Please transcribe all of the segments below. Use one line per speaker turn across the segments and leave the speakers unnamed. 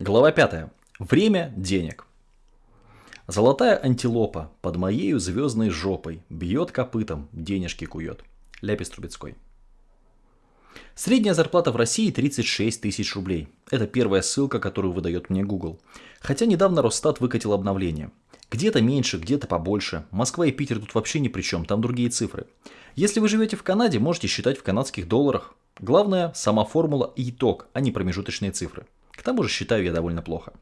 Глава 5. Время денег. Золотая антилопа под моею звездной жопой бьет копытом, денежки кует. Ляпис Трубецкой. Средняя зарплата в России 36 тысяч рублей. Это первая ссылка, которую выдает мне Google. Хотя недавно Росстат выкатил обновление. Где-то меньше, где-то побольше. Москва и Питер тут вообще ни при чем, там другие цифры. Если вы живете в Канаде, можете считать в канадских долларах. Главное, сама формула и итог, а не промежуточные цифры. К тому же считаю я довольно плохо.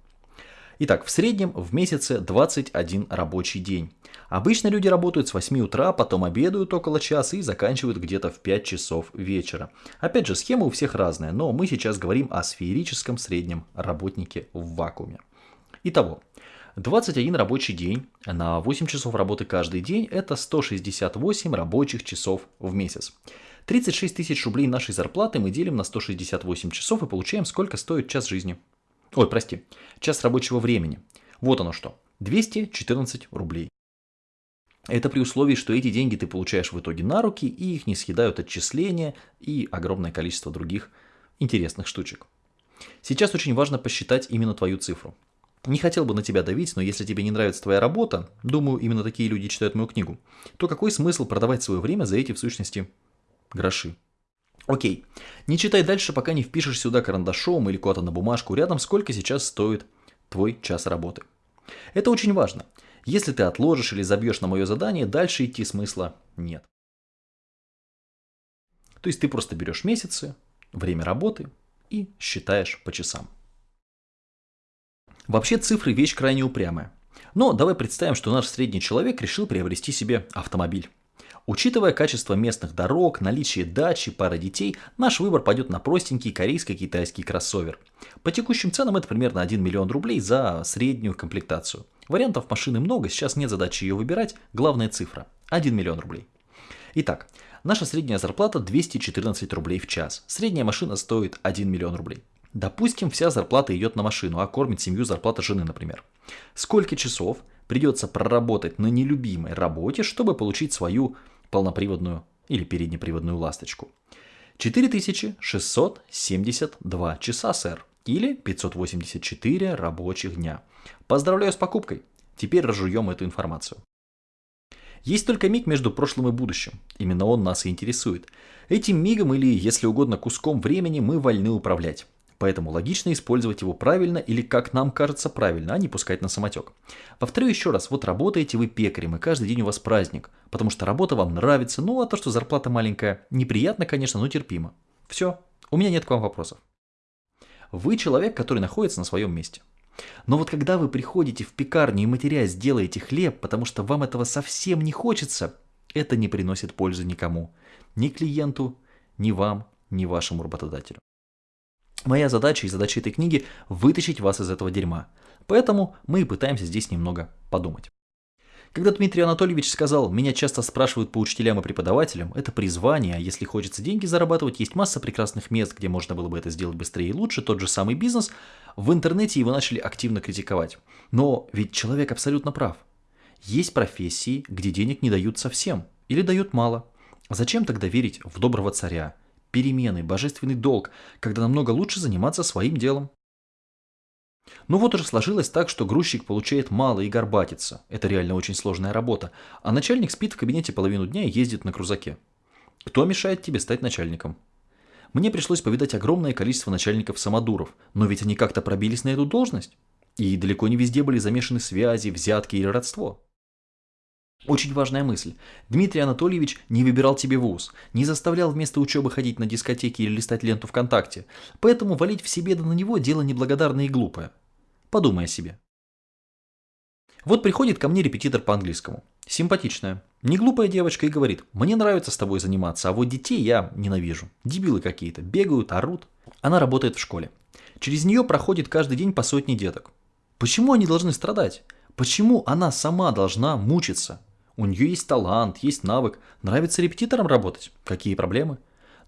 Итак, в среднем в месяце 21 рабочий день. Обычно люди работают с 8 утра, потом обедают около часа и заканчивают где-то в 5 часов вечера. Опять же, схема у всех разная, но мы сейчас говорим о сферическом среднем работнике в вакууме. Итого, 21 рабочий день на 8 часов работы каждый день – это 168 рабочих часов в месяц. 36 тысяч рублей нашей зарплаты мы делим на 168 часов и получаем, сколько стоит час жизни. Ой, прости, час рабочего времени. Вот оно что. 214 рублей. Это при условии, что эти деньги ты получаешь в итоге на руки, и их не съедают отчисления и огромное количество других интересных штучек. Сейчас очень важно посчитать именно твою цифру. Не хотел бы на тебя давить, но если тебе не нравится твоя работа, думаю, именно такие люди читают мою книгу, то какой смысл продавать свое время за эти в сущности гроши. Окей, не читай дальше, пока не впишешь сюда карандашом или куда-то на бумажку рядом, сколько сейчас стоит твой час работы. Это очень важно. Если ты отложишь или забьешь на мое задание, дальше идти смысла нет. То есть ты просто берешь месяцы, время работы и считаешь по часам. Вообще цифры вещь крайне упрямая. Но давай представим, что наш средний человек решил приобрести себе автомобиль. Учитывая качество местных дорог, наличие дачи, пары детей, наш выбор пойдет на простенький корейско-китайский кроссовер. По текущим ценам это примерно 1 миллион рублей за среднюю комплектацию. Вариантов машины много, сейчас нет задачи ее выбирать, главная цифра – 1 миллион рублей. Итак, наша средняя зарплата 214 рублей в час. Средняя машина стоит 1 миллион рублей. Допустим, вся зарплата идет на машину, а кормит семью зарплата жены, например. Сколько часов придется проработать на нелюбимой работе, чтобы получить свою полноприводную или переднеприводную ласточку. 4672 часа, сэр, или 584 рабочих дня. Поздравляю с покупкой. Теперь разжуем эту информацию. Есть только миг между прошлым и будущим. Именно он нас и интересует. Этим мигом или, если угодно, куском времени мы вольны управлять. Поэтому логично использовать его правильно или как нам кажется правильно, а не пускать на самотек. Повторю еще раз, вот работаете вы пекарем и каждый день у вас праздник, потому что работа вам нравится, ну а то, что зарплата маленькая, неприятно, конечно, но терпимо. Все, у меня нет к вам вопросов. Вы человек, который находится на своем месте. Но вот когда вы приходите в пекарню и матерясь делаете хлеб, потому что вам этого совсем не хочется, это не приносит пользы никому. Ни клиенту, ни вам, ни вашему работодателю. Моя задача и задача этой книги – вытащить вас из этого дерьма. Поэтому мы и пытаемся здесь немного подумать. Когда Дмитрий Анатольевич сказал, меня часто спрашивают по учителям и преподавателям, это призвание, а если хочется деньги зарабатывать, есть масса прекрасных мест, где можно было бы это сделать быстрее и лучше, тот же самый бизнес, в интернете его начали активно критиковать. Но ведь человек абсолютно прав. Есть профессии, где денег не дают совсем, или дают мало. Зачем тогда верить в доброго царя, перемены, божественный долг, когда намного лучше заниматься своим делом. Ну вот уже сложилось так, что грузчик получает мало и горбатится. Это реально очень сложная работа. А начальник спит в кабинете половину дня и ездит на крузаке. Кто мешает тебе стать начальником? Мне пришлось повидать огромное количество начальников-самодуров, но ведь они как-то пробились на эту должность. И далеко не везде были замешаны связи, взятки или родство. Очень важная мысль. Дмитрий Анатольевич не выбирал тебе вуз, не заставлял вместо учебы ходить на дискотеки или листать ленту ВКонтакте, поэтому валить все беды на него – дело неблагодарное и глупое. Подумай о себе. Вот приходит ко мне репетитор по английскому. Симпатичная. Не глупая девочка и говорит, мне нравится с тобой заниматься, а вот детей я ненавижу. Дебилы какие-то, бегают, орут. Она работает в школе. Через нее проходит каждый день по сотне деток. Почему они должны страдать? Почему она сама должна мучиться? У нее есть талант, есть навык, нравится репетитором работать. Какие проблемы?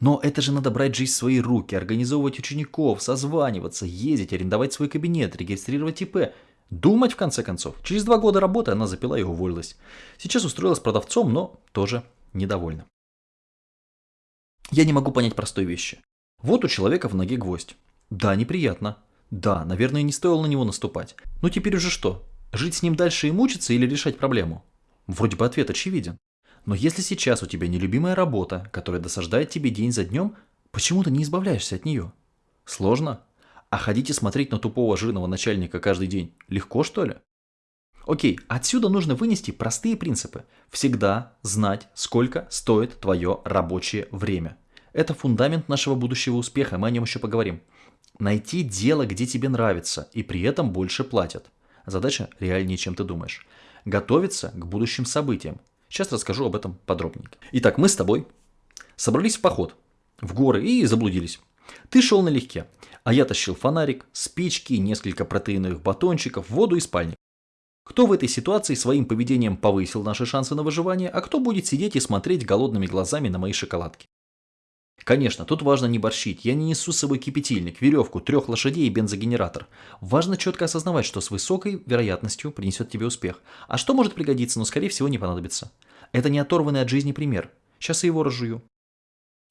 Но это же надо брать жизнь в свои руки, организовывать учеников, созваниваться, ездить, арендовать свой кабинет, регистрировать ИП. Думать, в конце концов. Через два года работы она запила и уволилась. Сейчас устроилась продавцом, но тоже недовольна. Я не могу понять простой вещи. Вот у человека в ноге гвоздь. Да, неприятно. Да, наверное, не стоило на него наступать. Ну теперь уже что? Жить с ним дальше и мучиться или решать проблему? Вроде бы ответ очевиден. Но если сейчас у тебя нелюбимая работа, которая досаждает тебе день за днем, почему ты не избавляешься от нее? Сложно? А ходить и смотреть на тупого жирного начальника каждый день легко, что ли? Окей, отсюда нужно вынести простые принципы. Всегда знать, сколько стоит твое рабочее время. Это фундамент нашего будущего успеха, мы о нем еще поговорим. Найти дело, где тебе нравится, и при этом больше платят. Задача реальнее, чем ты думаешь. Готовиться к будущим событиям. Сейчас расскажу об этом подробнее. Итак, мы с тобой собрались в поход в горы и заблудились. Ты шел налегке, а я тащил фонарик, спички, несколько протеиновых батончиков, воду и спальник. Кто в этой ситуации своим поведением повысил наши шансы на выживание, а кто будет сидеть и смотреть голодными глазами на мои шоколадки? Конечно, тут важно не борщить. Я не несу с собой кипятильник, веревку, трех лошадей и бензогенератор. Важно четко осознавать, что с высокой вероятностью принесет тебе успех. А что может пригодиться, но скорее всего не понадобится. Это не оторванный от жизни пример. Сейчас я его разжую.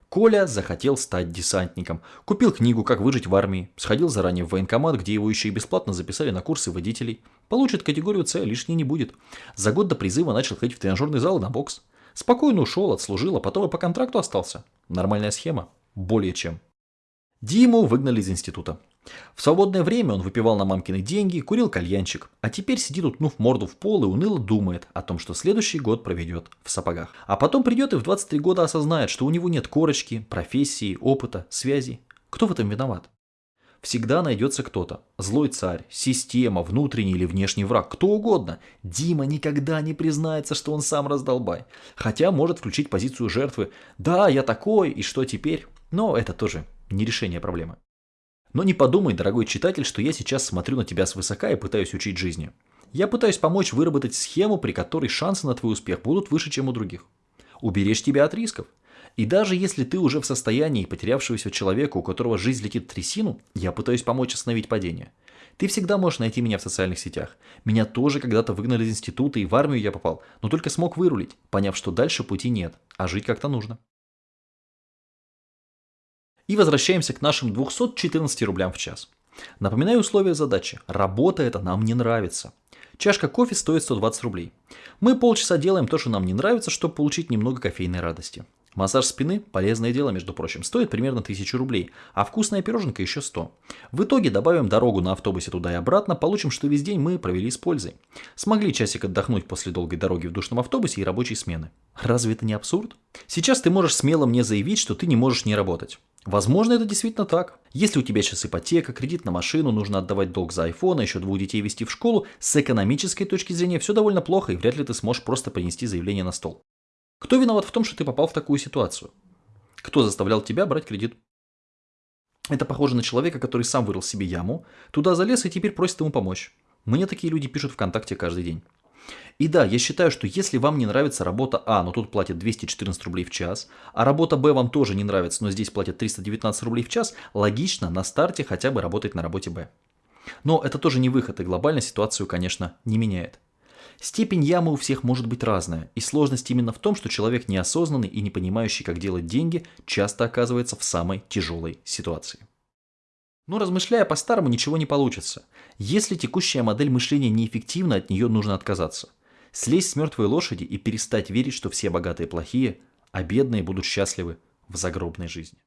Коля захотел стать десантником. Купил книгу «Как выжить в армии», сходил заранее в военкомат, где его еще и бесплатно записали на курсы водителей. Получит категорию С, лишней не будет. За год до призыва начал ходить в тренажерный зал и на бокс. Спокойно ушел, отслужил, а потом и по контракту остался. Нормальная схема. Более чем. Диму выгнали из института. В свободное время он выпивал на мамкины деньги, курил кальянчик, а теперь сидит утнув морду в пол и уныло думает о том, что следующий год проведет в сапогах. А потом придет и в 23 года осознает, что у него нет корочки, профессии, опыта, связей. Кто в этом виноват? Всегда найдется кто-то. Злой царь, система, внутренний или внешний враг, кто угодно. Дима никогда не признается, что он сам раздолбай. Хотя может включить позицию жертвы. Да, я такой, и что теперь? Но это тоже не решение проблемы. Но не подумай, дорогой читатель, что я сейчас смотрю на тебя свысока и пытаюсь учить жизни. Я пытаюсь помочь выработать схему, при которой шансы на твой успех будут выше, чем у других. Уберечь тебя от рисков. И даже если ты уже в состоянии потерявшегося человека, у которого жизнь летит в трясину, я пытаюсь помочь остановить падение. Ты всегда можешь найти меня в социальных сетях. Меня тоже когда-то выгнали из института и в армию я попал, но только смог вырулить, поняв, что дальше пути нет, а жить как-то нужно. И возвращаемся к нашим 214 рублям в час. Напоминаю условия задачи. Работа это нам не нравится. Чашка кофе стоит 120 рублей. Мы полчаса делаем то, что нам не нравится, чтобы получить немного кофейной радости. Массаж спины – полезное дело, между прочим, стоит примерно 1000 рублей, а вкусная пироженка еще 100. В итоге добавим дорогу на автобусе туда и обратно, получим, что весь день мы провели с пользой. Смогли часик отдохнуть после долгой дороги в душном автобусе и рабочей смены. Разве это не абсурд? Сейчас ты можешь смело мне заявить, что ты не можешь не работать. Возможно, это действительно так. Если у тебя сейчас ипотека, кредит на машину, нужно отдавать долг за iPhone, а еще двух детей вести в школу, с экономической точки зрения все довольно плохо, и вряд ли ты сможешь просто принести заявление на стол. Кто виноват в том, что ты попал в такую ситуацию? Кто заставлял тебя брать кредит? Это похоже на человека, который сам вырыл себе яму, туда залез и теперь просит ему помочь. Мне такие люди пишут ВКонтакте каждый день. И да, я считаю, что если вам не нравится работа А, но тут платят 214 рублей в час, а работа Б вам тоже не нравится, но здесь платят 319 рублей в час, логично на старте хотя бы работать на работе Б. Но это тоже не выход, и глобально ситуацию, конечно, не меняет. Степень ямы у всех может быть разная, и сложность именно в том, что человек неосознанный и не понимающий, как делать деньги, часто оказывается в самой тяжелой ситуации. Но размышляя по-старому, ничего не получится. Если текущая модель мышления неэффективна, от нее нужно отказаться. Слезть с мертвой лошади и перестать верить, что все богатые плохие, а бедные будут счастливы в загробной жизни.